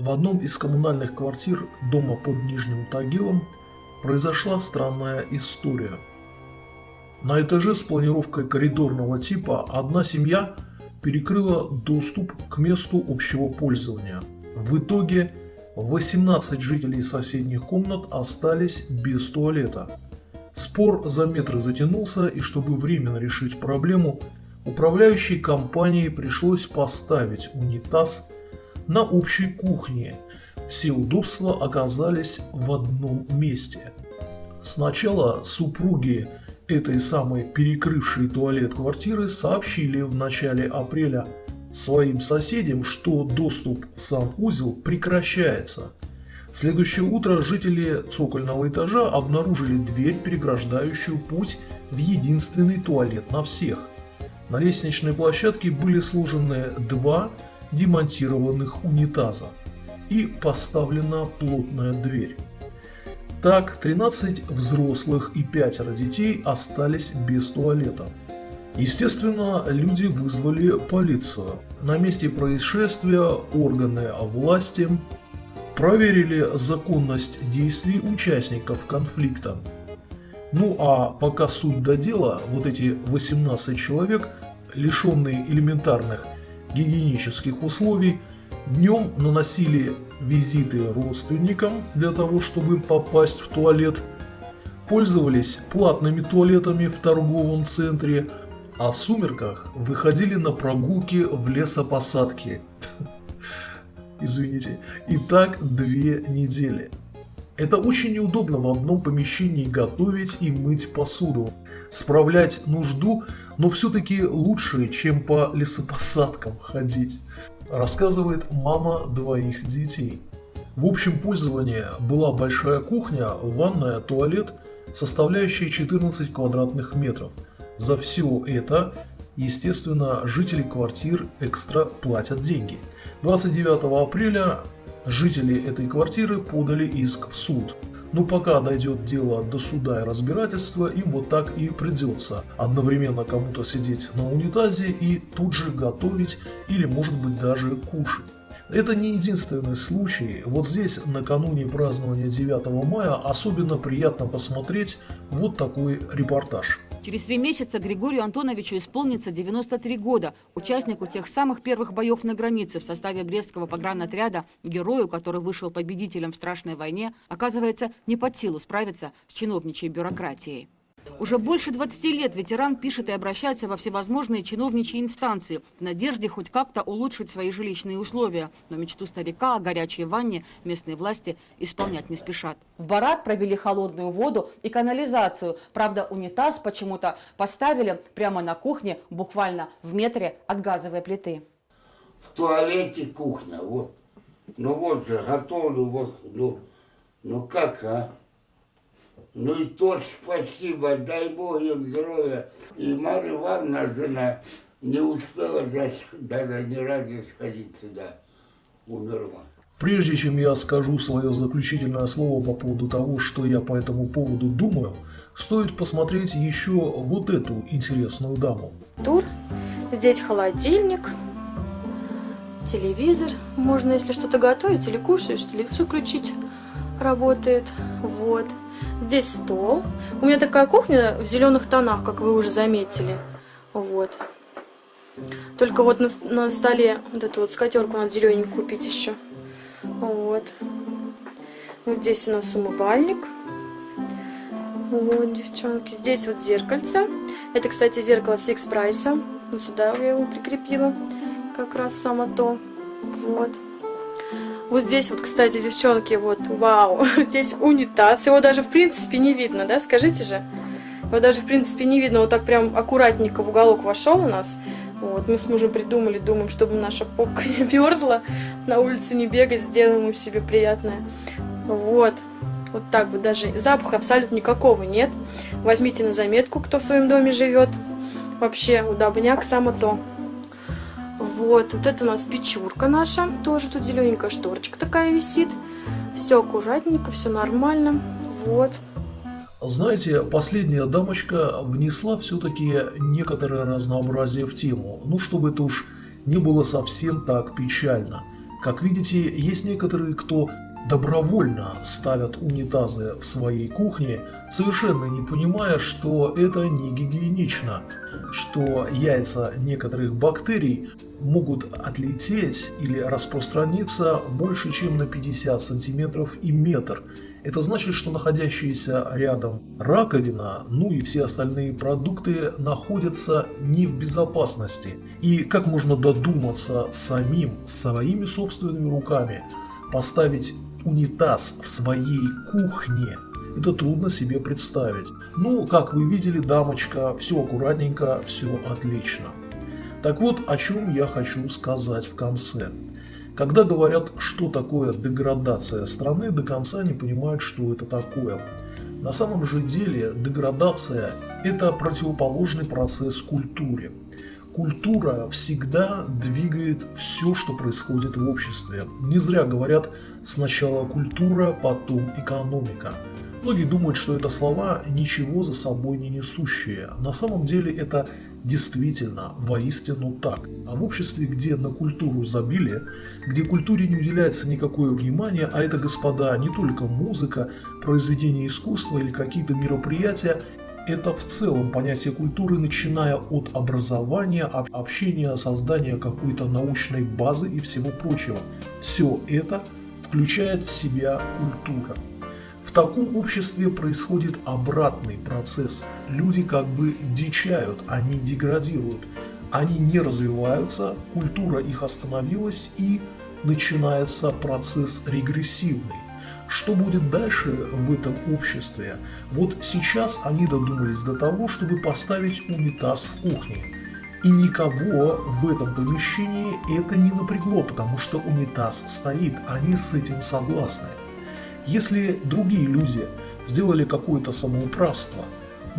В одном из коммунальных квартир дома под Нижним Тагилом произошла странная история. На этаже с планировкой коридорного типа одна семья перекрыла доступ к месту общего пользования. В итоге 18 жителей соседних комнат остались без туалета. Спор за метры затянулся, и чтобы временно решить проблему, управляющей компании пришлось поставить унитаз на общей кухне. Все удобства оказались в одном месте. Сначала супруги этой самой перекрывшей туалет квартиры сообщили в начале апреля своим соседям, что доступ в сам узел прекращается. Следующее утро жители цокольного этажа обнаружили дверь, переграждающую путь в единственный туалет на всех. На лестничной площадке были сложены два демонтированных унитаза и поставлена плотная дверь. Так, 13 взрослых и пятеро детей остались без туалета. Естественно, люди вызвали полицию. На месте происшествия органы власти проверили законность действий участников конфликта. Ну а пока суть до дела, вот эти 18 человек, лишенные элементарных гигиенических условий, днем наносили визиты родственникам для того, чтобы попасть в туалет, пользовались платными туалетами в торговом центре, а в сумерках выходили на прогулки в лесопосадки. Извините. И так две недели. Это очень неудобно в одном помещении готовить и мыть посуду. Справлять нужду, но все-таки лучше, чем по лесопосадкам ходить, рассказывает мама двоих детей. В общем пользовании была большая кухня, ванная, туалет, составляющие 14 квадратных метров. За все это, естественно, жители квартир экстра платят деньги. 29 апреля Жители этой квартиры подали иск в суд. Но пока дойдет дело до суда и разбирательства, им вот так и придется одновременно кому-то сидеть на унитазе и тут же готовить или может быть даже кушать. Это не единственный случай. Вот здесь накануне празднования 9 мая особенно приятно посмотреть вот такой репортаж. Через три месяца Григорию Антоновичу исполнится 93 года, участнику тех самых первых боев на границе в составе Брестского погранотряда, герою, который вышел победителем в страшной войне, оказывается не под силу справиться с чиновничьей бюрократией. Уже больше 20 лет ветеран пишет и обращается во всевозможные чиновничьи инстанции в надежде хоть как-то улучшить свои жилищные условия. Но мечту старика о горячей ванне местные власти исполнять не спешат. В барак провели холодную воду и канализацию. Правда, унитаз почему-то поставили прямо на кухне, буквально в метре от газовой плиты. В туалете кухня, вот. Ну вот же, готовлю, вот, ну, ну как, а? Ну и тоже спасибо, дай Бог им здоровья. И Марья Ивановна, жена, не успела даже ни разу сходить сюда, умерла. Прежде чем я скажу свое заключительное слово по поводу того, что я по этому поводу думаю, стоит посмотреть еще вот эту интересную даму. Тур. Здесь холодильник, телевизор. Можно, если что-то готовить или кушаешь, телевизор включить. Работает. Вот. Здесь стол. У меня такая кухня в зеленых тонах, как вы уже заметили. Вот. Только вот на, на столе вот эту вот скатерку надо зелененькую купить еще. Вот. Вот здесь у нас умывальник. Вот, девчонки. Здесь вот зеркальце. Это, кстати, зеркало с фикс прайса. Вот сюда я его прикрепила. Как раз само то. Вот. Вот здесь вот, кстати, девчонки, вот, вау, здесь унитаз. Его даже, в принципе, не видно, да, скажите же? Его даже, в принципе, не видно. Вот так прям аккуратненько в уголок вошел у нас. Вот, мы с мужем придумали, думаем, чтобы наша попка не мерзла, на улице не бегать, сделаем ему себе приятное. Вот. Вот так вот даже запаха абсолютно никакого нет. Возьмите на заметку, кто в своем доме живет. Вообще удобняк само то. Вот, вот это у нас печурка наша. Тоже тут зелененькая шторочка такая висит. Все аккуратненько, все нормально. Вот. Знаете, последняя дамочка внесла все-таки некоторое разнообразие в тему. Ну, чтобы это уж не было совсем так печально. Как видите, есть некоторые, кто добровольно ставят унитазы в своей кухне, совершенно не понимая, что это не гигиенично, что яйца некоторых бактерий могут отлететь или распространиться больше, чем на 50 сантиметров и метр. Это значит, что находящаяся рядом раковина, ну и все остальные продукты находятся не в безопасности. И как можно додуматься самим, своими собственными руками поставить унитаз в своей кухне. Это трудно себе представить. Ну, как вы видели, дамочка, все аккуратненько, все отлично. Так вот, о чем я хочу сказать в конце. Когда говорят, что такое деградация страны, до конца не понимают, что это такое. На самом же деле деградация – это противоположный процесс культуре. Культура всегда двигает все, что происходит в обществе. Не зря говорят «сначала культура, потом экономика». Многие думают, что это слова ничего за собой не несущие. На самом деле это действительно воистину так. А в обществе, где на культуру забили, где культуре не уделяется никакое внимание, а это, господа, не только музыка, произведения искусства или какие-то мероприятия, это в целом понятие культуры, начиная от образования, общения, создания какой-то научной базы и всего прочего. Все это включает в себя культура. В таком обществе происходит обратный процесс. Люди как бы дичают, они деградируют. Они не развиваются, культура их остановилась и начинается процесс регрессивный. Что будет дальше в этом обществе? Вот сейчас они додумались до того, чтобы поставить унитаз в кухне. И никого в этом помещении это не напрягло, потому что унитаз стоит, они с этим согласны. Если другие люди сделали какое-то самоуправство,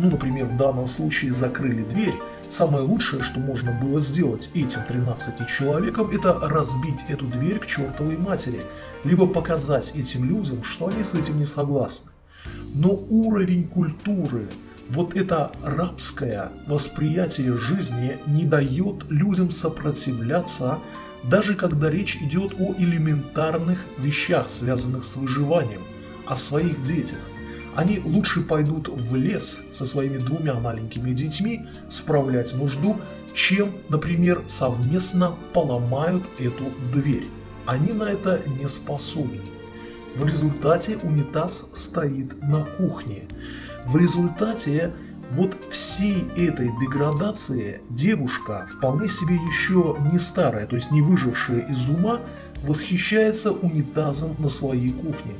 ну, например, в данном случае закрыли дверь, самое лучшее, что можно было сделать этим 13 человекам, это разбить эту дверь к чертовой матери, либо показать этим людям, что они с этим не согласны. Но уровень культуры, вот это рабское восприятие жизни не дает людям сопротивляться, даже когда речь идет о элементарных вещах, связанных с выживанием, о своих детях. Они лучше пойдут в лес со своими двумя маленькими детьми справлять нужду, чем, например, совместно поломают эту дверь. Они на это не способны. В результате унитаз стоит на кухне. В результате вот всей этой деградации девушка, вполне себе еще не старая, то есть не выжившая из ума, восхищается унитазом на своей кухне.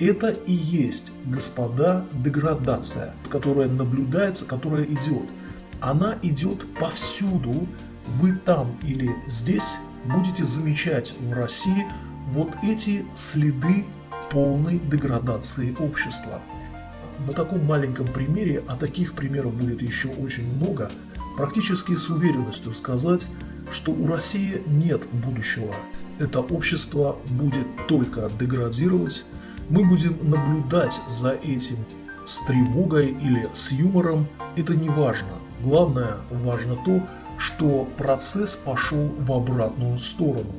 Это и есть, господа, деградация, которая наблюдается, которая идет. Она идет повсюду. Вы там или здесь будете замечать в России вот эти следы полной деградации общества. На таком маленьком примере, а таких примеров будет еще очень много, практически с уверенностью сказать, что у России нет будущего. Это общество будет только деградировать, мы будем наблюдать за этим с тревогой или с юмором, это не важно. Главное, важно то, что процесс пошел в обратную сторону.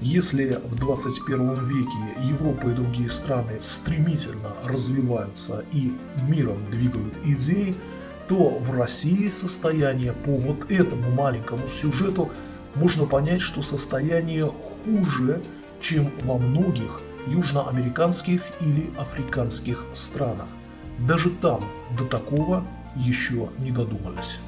Если в 21 веке Европа и другие страны стремительно развиваются и миром двигают идеи, то в России состояние по вот этому маленькому сюжету можно понять, что состояние хуже, чем во многих южноамериканских или африканских странах. Даже там до такого еще не додумались.